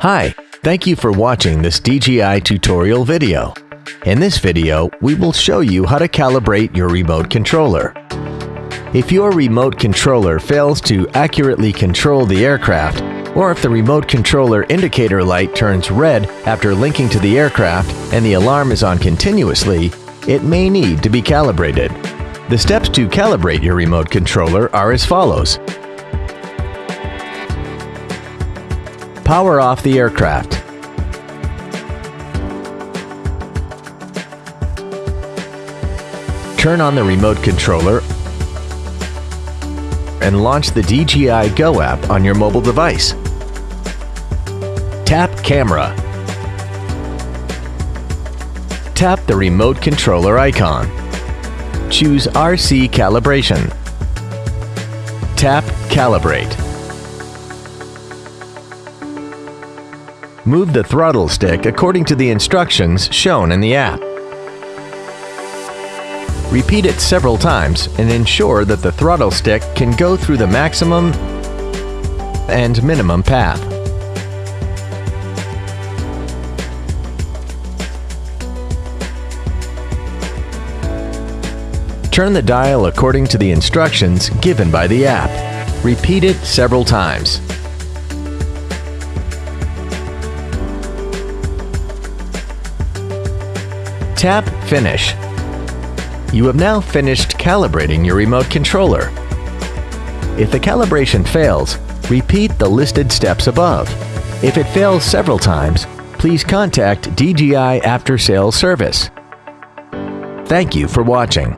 Hi, thank you for watching this DJI tutorial video. In this video, we will show you how to calibrate your remote controller. If your remote controller fails to accurately control the aircraft, or if the remote controller indicator light turns red after linking to the aircraft and the alarm is on continuously, it may need to be calibrated. The steps to calibrate your remote controller are as follows. Power off the aircraft. Turn on the remote controller and launch the DJI Go app on your mobile device. Tap Camera. Tap the remote controller icon. Choose RC Calibration. Tap Calibrate. Move the throttle stick according to the instructions shown in the app. Repeat it several times and ensure that the throttle stick can go through the maximum and minimum path. Turn the dial according to the instructions given by the app. Repeat it several times. Tap Finish. You have now finished calibrating your remote controller. If the calibration fails, repeat the listed steps above. If it fails several times, please contact DJI After Sales Service. Thank you for watching.